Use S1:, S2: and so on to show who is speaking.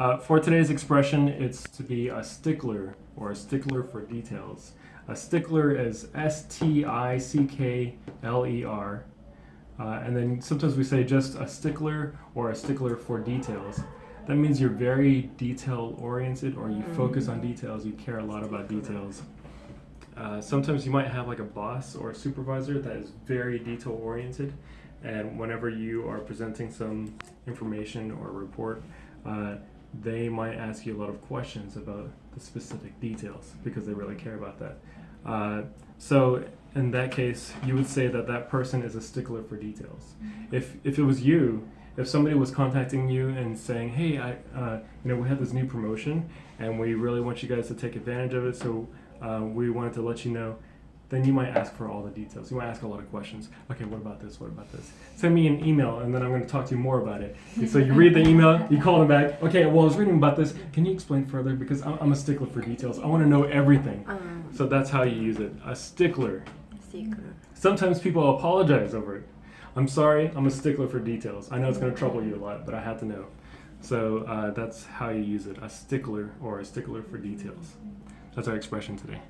S1: Uh, for today's expression, it's to be a stickler or a stickler for details. A stickler is S-T-I-C-K-L-E-R. Uh, and then sometimes we say just a stickler or a stickler for details. That means you're very detail oriented or you focus on details, you care a lot about details. Uh, sometimes you might have like a boss or a supervisor that is very detail oriented and whenever you are presenting some information or report, uh, they might ask you a lot of questions about the specific details because they really care about that. Uh, so in that case, you would say that that person is a stickler for details. If, if it was you, if somebody was contacting you and saying, hey, I, uh, you know, we have this new promotion and we really want you guys to take advantage of it, so uh, we wanted to let you know, then you might ask for all the details. You might ask a lot of questions. Okay, what about this? What about this? Send me an email and then I'm going to talk to you more about it. so you read the email, you call them back. Okay, well, I was reading about this. Can you explain further? Because I'm I'm a stickler for details. I want to know everything.
S2: Um,
S1: So that's how you use it. A stickler.
S2: stickler.
S1: Sometimes people apologize over it. I'm sorry, I'm a stickler for details. I know it's going to trouble you a lot, but I had to know. So uh, that's how you use it. A stickler or a stickler for details. That's our expression today.